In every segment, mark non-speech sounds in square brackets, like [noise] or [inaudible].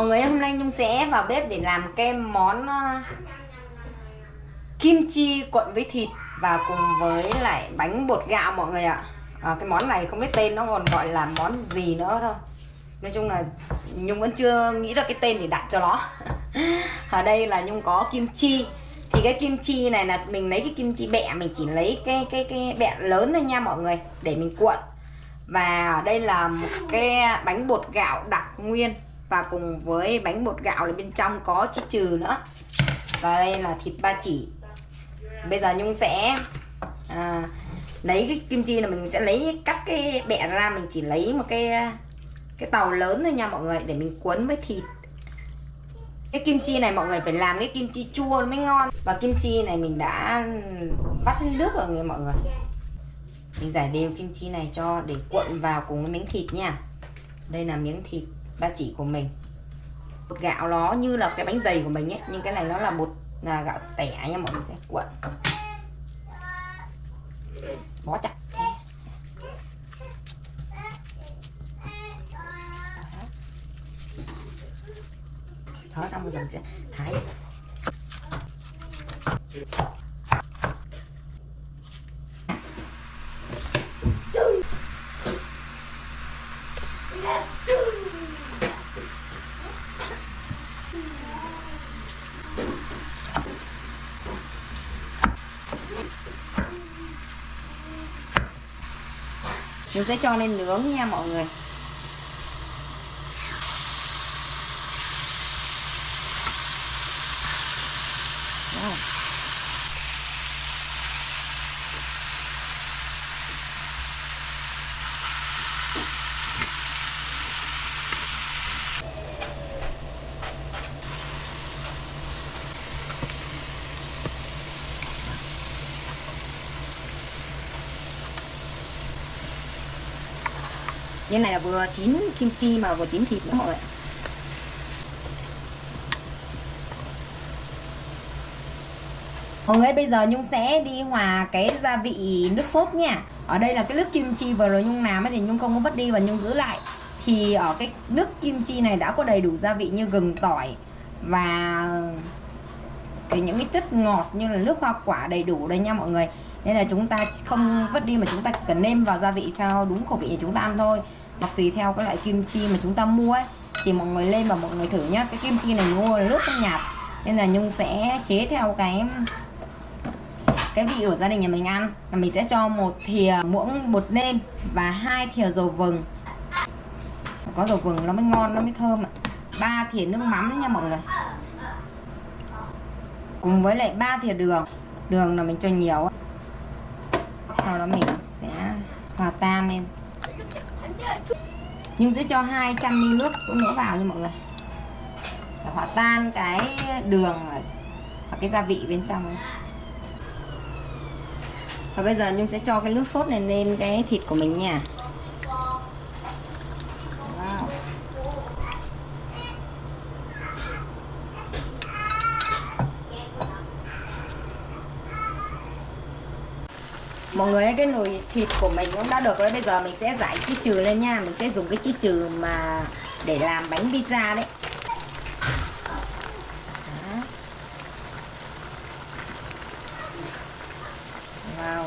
Mọi người hôm nay Nhung sẽ vào bếp để làm cái món ờ, kim chi cuộn với thịt và cùng với lại bánh bột gạo mọi người ạ. À, cái món này không biết tên nó còn gọi là món gì nữa thôi. Nói chung là Nhung vẫn chưa nghĩ ra cái tên để đặt cho nó. [laughs] Ở đây là Nhung có kim chi. Thì cái kim chi này là mình lấy cái kim chi bẹ mình chỉ lấy cái cái cái bẹ lớn thôi nha mọi người để mình cuộn. Và ở đây là một cái bánh bột gạo đặc nguyên và cùng với bánh bột gạo là bên trong có chí trừ nữa. Và đây là thịt ba chỉ. Bây giờ nhung sẽ à, lấy cái kim chi là mình sẽ lấy cắt cái bẹ ra mình chỉ lấy một cái cái tàu lớn thôi nha mọi người để mình cuốn với thịt. Cái kim chi này mọi người phải làm cái kim chi chua mới ngon. Và kim chi này mình đã vắt hết nước rồi người mọi người. Mình giải đều kim chi này cho để cuộn vào cùng với miếng thịt nha. Đây là miếng thịt ba chỉ của mình. Bột gạo nó như là cái bánh dày của mình ấy, nhưng cái này nó là bột là gạo tẻ nha mọi người, sẽ cuộn. Bó chặt. Đó, xong rồi mình sẽ thái. Mình sẽ cho lên nướng nha mọi người Đó như này là vừa chín kim chi mà vừa chín thịt nữa mọi người Mọi người bây giờ Nhung sẽ đi hòa cái gia vị nước sốt nha. Ở đây là cái nước kim chi vừa rồi Nhung làm thì Nhung không có vứt đi và Nhung giữ lại. Thì ở cái nước kim chi này đã có đầy đủ gia vị như gừng, tỏi Và cái những cái chất ngọt như là nước hoa quả đầy đủ đây nha mọi người. Nên là chúng ta không vứt đi mà chúng ta chỉ cần nêm vào gia vị theo đúng khẩu vị để chúng ta ăn thôi hoặc tùy theo cái loại kim chi mà chúng ta mua ấy, thì mọi người lên và mọi người thử nhá. Cái kim chi này mua là nước nó nhạt nên là nhung sẽ chế theo cái cái vị của gia đình nhà mình ăn. Là mình sẽ cho một thìa muỗng bột nêm và hai thìa dầu vừng. Có dầu vừng nó mới ngon, nó mới thơm ạ. Ba thìa nước mắm nha mọi người. Cùng với lại ba thìa đường. Đường là mình cho nhiều sau đó mình sẽ hòa tan lên. Nhung sẽ cho 200 ml nước cũng nữa vào nha mọi người để hòa tan cái đường và cái gia vị bên trong ấy. và bây giờ Nhung sẽ cho cái nước sốt này lên cái thịt của mình nha wow mọi người cái nồi thịt của mình cũng đã được rồi. Bây giờ mình sẽ giải chi trừ lên nha. Mình sẽ dùng cái chi trừ mà để làm bánh pizza đấy. Đó. wow.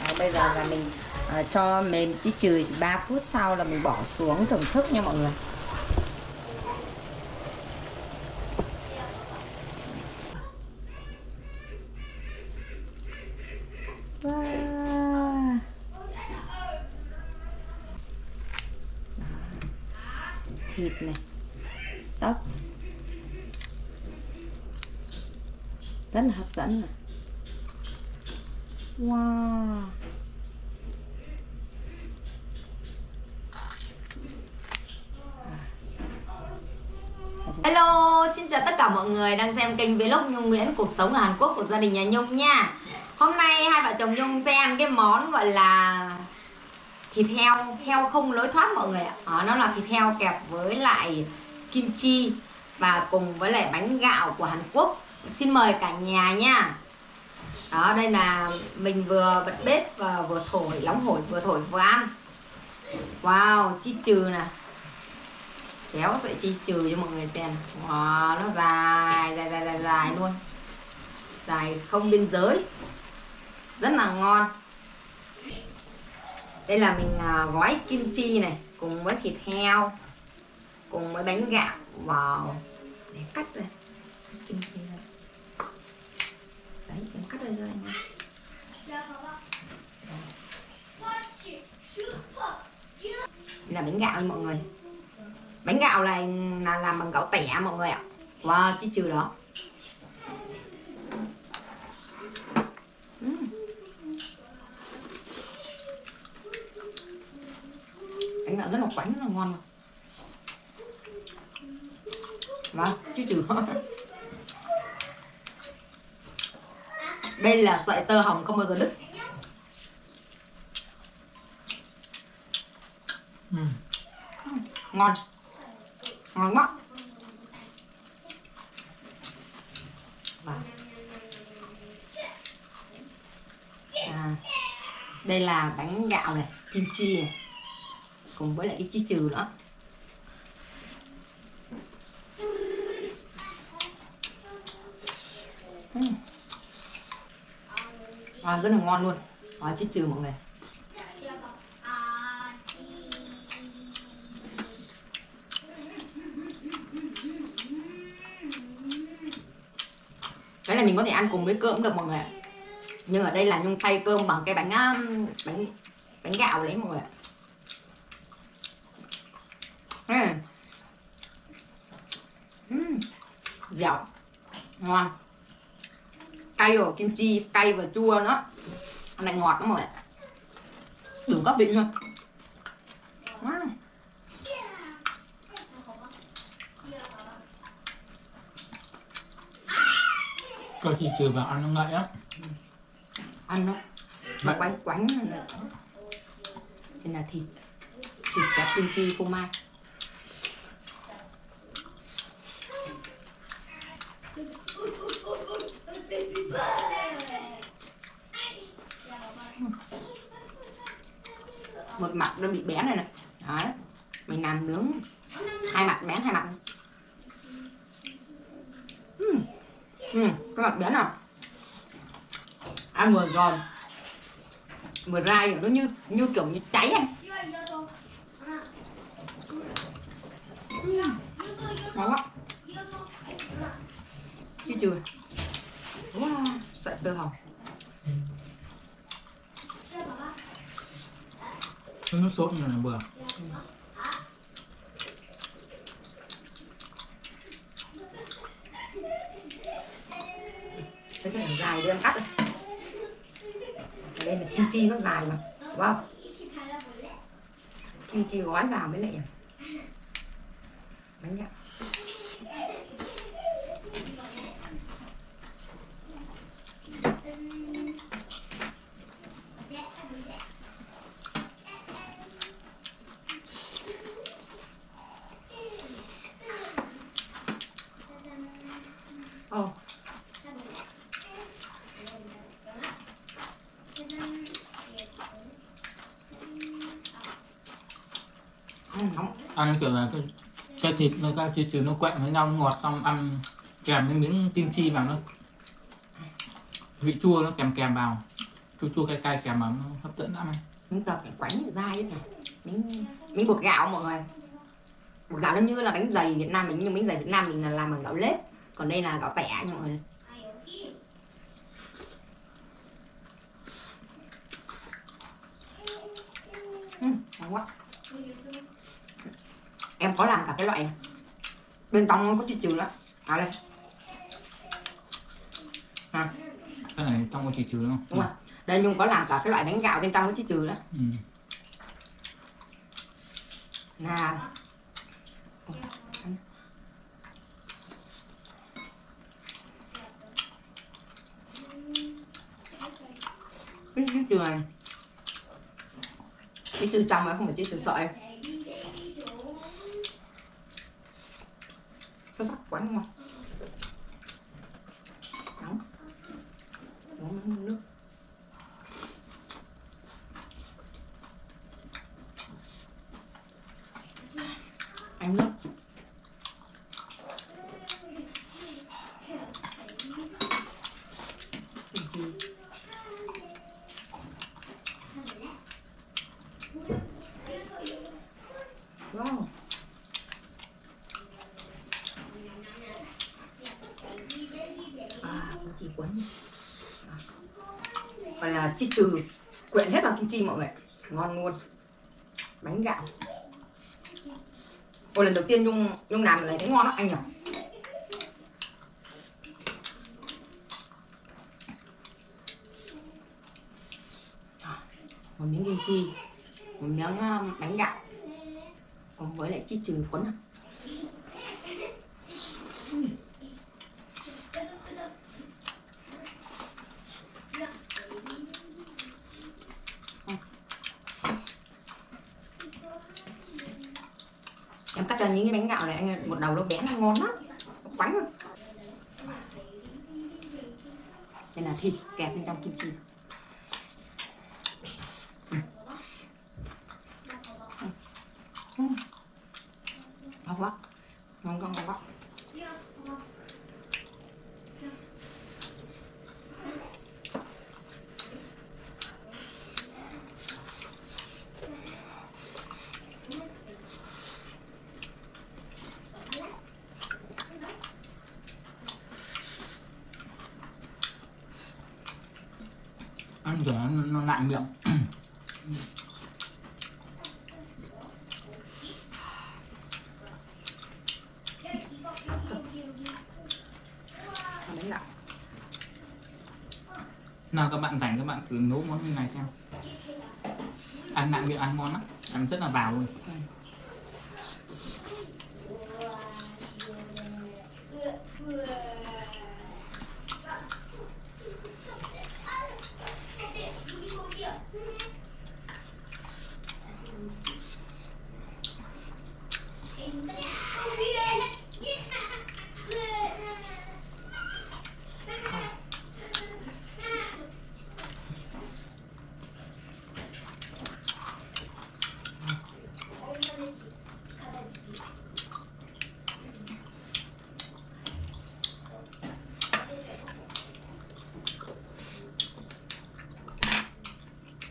Đó, bây giờ là mình à, cho mềm chỉ trừ 3 phút sau là mình bỏ xuống thưởng thức nha mọi người wow. thịt này tóc rất là hấp dẫn này wow Hello, xin chào tất cả mọi người đang xem kênh vlog Nhung Nguyễn Cuộc sống ở Hàn Quốc của gia đình nhà Nhung nha. Hôm nay hai vợ chồng Nhung sẽ ăn cái món gọi là thịt heo, heo không lối thoát mọi người ạ. À, Nó là thịt heo kẹp với lại kim chi và cùng với lại bánh gạo của Hàn Quốc. Xin mời cả nhà nha. Đó đây là mình vừa bật bếp và vừa thổi nóng hổi vừa thổi vừa ăn. Wow chi trừ nè kéo sợi chi trừ cho mọi người xem. Wow, nó dài dài dài dài dài luôn. Dài không biên giới. Rất là ngon. Đây là mình à, gói kim chi này cùng với thịt heo cùng với bánh gạo. Vào để cắt đây. Kim chi ra. Đấy em cắt đây cho anh là bánh gạo nha mọi người bánh gạo này là làm bằng gạo tẻ mọi người ạ wow chứ trừ đó Ừm. bánh gạo rất là quánh rất là ngon mà. Vâng, chứ trừ Đây là sợi tơ hồng không bao giờ đứt Ừ. Ngon Ngon quá. À, Đây là bánh gạo này, kim chi này Cùng với lại cái chi trừ nữa. Uhm. À, rất là ngon luôn. À, chi trừ mọi người. Có thể ăn cùng với cơm cũng được mọi người ạ. Nhưng ở đây là nhung thay cơm bằng cái bánh um, bánh bánh gạo đấy mọi người ạ. Uhm. Dẻo. Ngon. Cay rồi, kim chi, cay và chua nữa. Ăn lại ngọt lắm mọi người ạ. Đủ các vị luôn. Uhm. Cho chị trừ vào ăn nó ngậy á? Ăn nó nó quánh quánh đây là thịt. Thịt cả kim chi phô mai. Một mặt nó bị bén này nè. Đấy. Mình làm nướng. Hai mặt bén hai mặt Ừ, cái mặt bé nào? Ăn vừa giòn vừa dai nó như như kiểu như cháy anh ngon quá. Chứ chưa? Wow, sợi tơ hồng. Nó nước sốt như này vừa cái sợi dài đưa em cắt đây. Đây là kim chi nó dài mà wow kim chi gói vào mới lại bánh gạo Ồ, ăn nóng Ăn kiểu là cái, cái thịt nó cái chị nó quẹn với nhau ngọt xong ăn kèm cái miếng kim chi vào nó. Vị chua nó kèm kèm vào. Chua chua cay cay kèm vào nó hấp dẫn lắm anh. Miếng tập phải quánh dai ấy này miếng miếng bột gạo mọi người. Bột gạo nó như là bánh dày Việt Nam mình nhưng bánh dày Việt Nam mình là làm bằng gạo lết. Còn đây là gạo tẻ nha mọi người. Ừ, ngon quá em có làm cả cái loại bên trong nó có chút trừ đó à đây. À, cái này trong có chị trừ đúng không? Đúng rồi. Đây nhung có làm cả cái loại bánh gạo bên trong có chút trừ đó. Ừ. là cái từ này. Cái từ trong ấy không phải chiếc từ sợi quá ngon. Nóng. Uống nước. Anh nước chi trừ, quyện hết vào kim chi mọi người. Ngon luôn. Bánh gạo. Ôi, lần đầu tiên Nhung Nhung làm này thấy ngon lắm anh nhỉ? Một miếng kim chi, một miếng à, bánh gạo. Cùng với lại chi trừ cuốn ạ. À. em cắt cho những cái bánh gạo này anh ơi, một đầu nó bé, nó ngon lắm. Quánh rồi đây là thịt kẹp bên trong kim chi. Ngon quá. Ngon ngon ngon quá ăn rồi nó, nó lạnh miệng bánh gạo nào, các bạn rảnh các bạn thử nấu món như này xem. Ăn nặng miệng ăn ngon lắm. Ăn rất là vào luôn.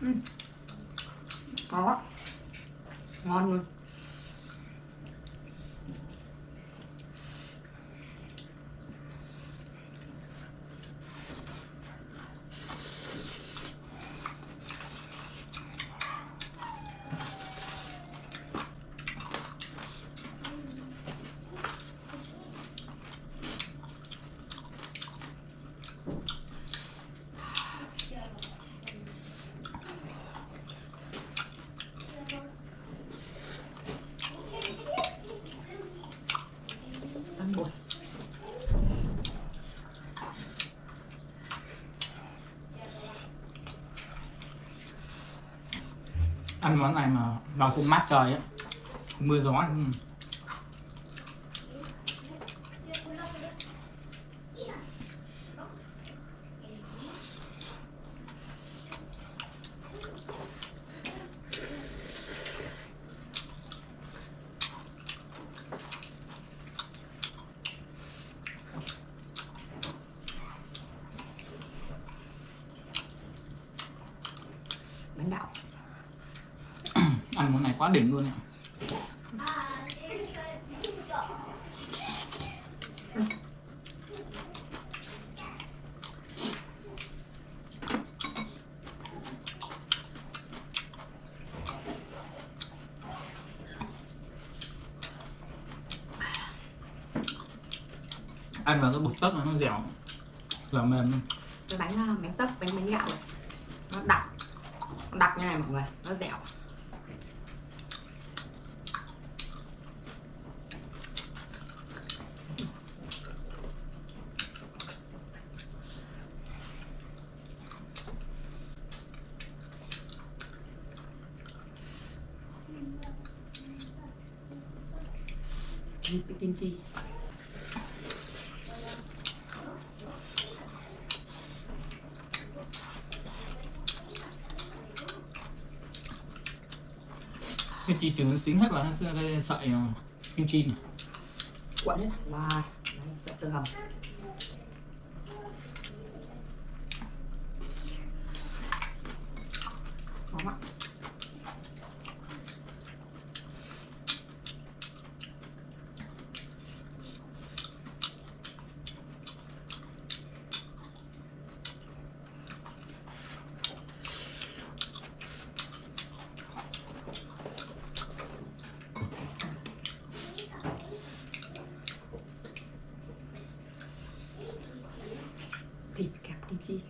Ừ ngon quá ngon luôn ăn bột ăn món này mà vào khung mát trời á mưa gió ừ. bánh gạo ăn món này quá đỉnh luôn ạ ăn vào cái bột tấc nó dẻo dẻo mềm luôn. Cái bánh à, bánh tấc bánh bánh gạo này, nó đặc đặc như này mọi người, nó dẻo thịt với kim chi cái chi trứng nó xính hết vào nó cái sợi ờ, kim chi này cuộn hết. Và nó sẽ tự hầm lắm ạ thịt kẹp kim chi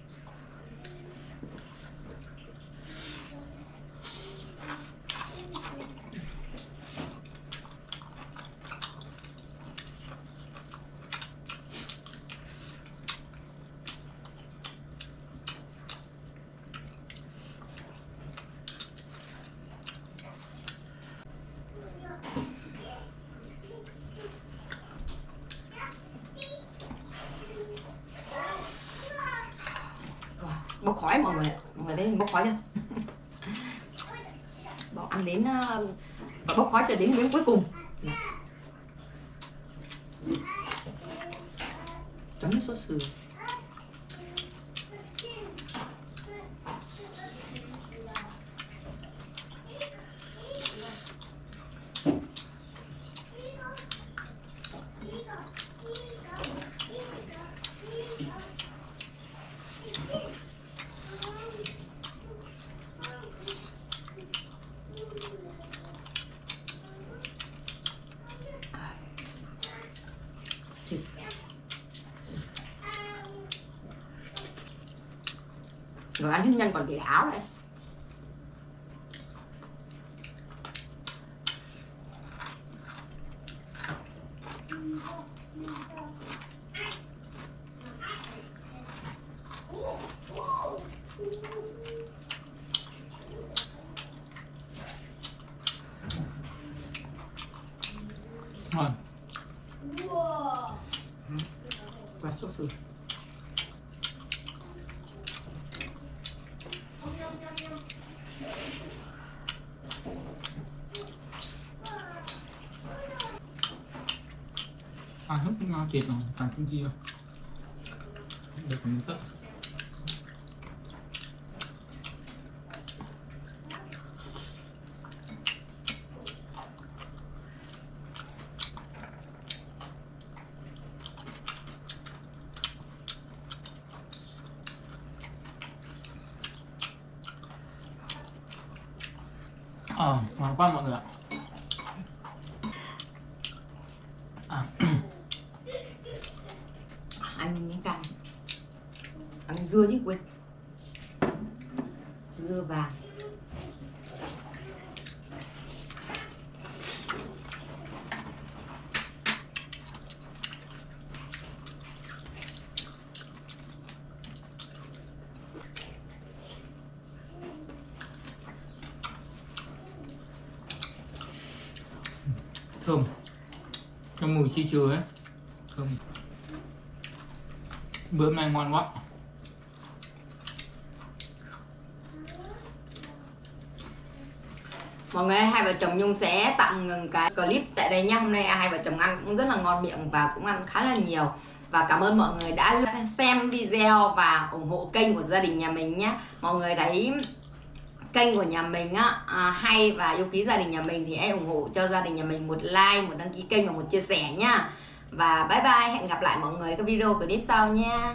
Wow, bốc khói mọi người ạ. mọi người thấy mình bốc khói chưa [laughs] bỏ ăn đến ờ, bốc khói cho đến miếng cuối cùng Nè. chấm với sốt sườn Cheers. Rồi ăn hết nhân còn để áo này ngon. Sườn ăn hết cái ngon thiệt rồi toàn kim kia. Được mình tất. Ờ, ngon quá mọi người ạ à, ăn miếng canh ăn dưa chứ quên dưa vàng thơm cái mùi chi chừa ấy. Thơm bữa nay ngon quá. Mọi người hai vợ chồng nhung sẽ tạm ngừng cái clip tại đây nha hôm nay hai vợ chồng ăn cũng rất là ngon miệng và cũng ăn khá là nhiều. Và cảm ơn mọi người đã xem video và ủng hộ kênh của gia đình nhà mình nhé mọi người thấy kênh của nhà mình á à, hay và yêu quý gia đình nhà mình thì hãy ủng hộ cho gia đình nhà mình một like một đăng ký kênh và một chia sẻ nhá và bye bye hẹn gặp lại mọi người các video clip sau nha.